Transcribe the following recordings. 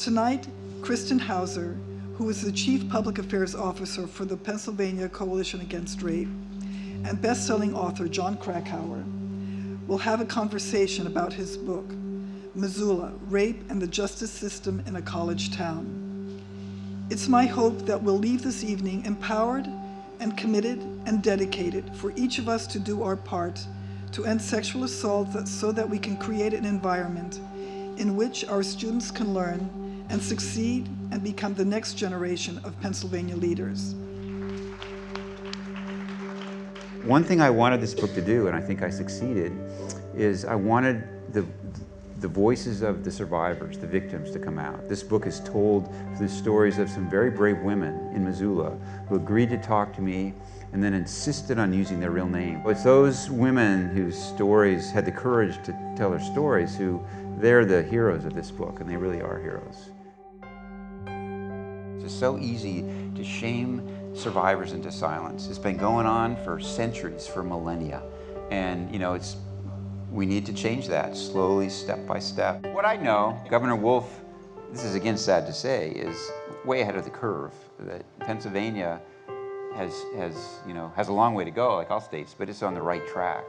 Tonight, Kristen Houser, who is the Chief Public Affairs Officer for the Pennsylvania Coalition Against Rape, and best-selling author Jon Krakauer, will have a conversation about his book, Missoula, Rape and the Justice System in a College Town. It's my hope that we'll leave this evening empowered and committed and dedicated for each of us to do our part to end sexual assault so that we can create an environment in which our students can learn and succeed and become the next generation of Pennsylvania leaders. One thing I wanted this book to do, and I think I succeeded, is I wanted the, the voices of the survivors, the victims, to come out. This book is told the stories of some very brave women in Missoula who agreed to talk to me and then insisted on using their real name. It's those women whose stories had the courage to tell their stories who, they're the heroes of this book, and they really are heroes. It's so easy to shame survivors into silence. It's been going on for centuries, for millennia. And, you know, it's we need to change that slowly, step by step. What I know, Governor Wolf, this is again sad to say, is way ahead of the curve. That Pennsylvania has, has, you know, has a long way to go, like all states, but it's on the right track.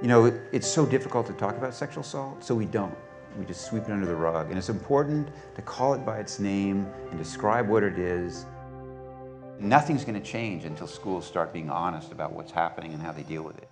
You know, it's so difficult to talk about sexual assault, so we don't. We just sweep it under the rug. And it's important to call it by its name and describe what it is. Nothing's going to change until schools start being honest about what's happening and how they deal with it.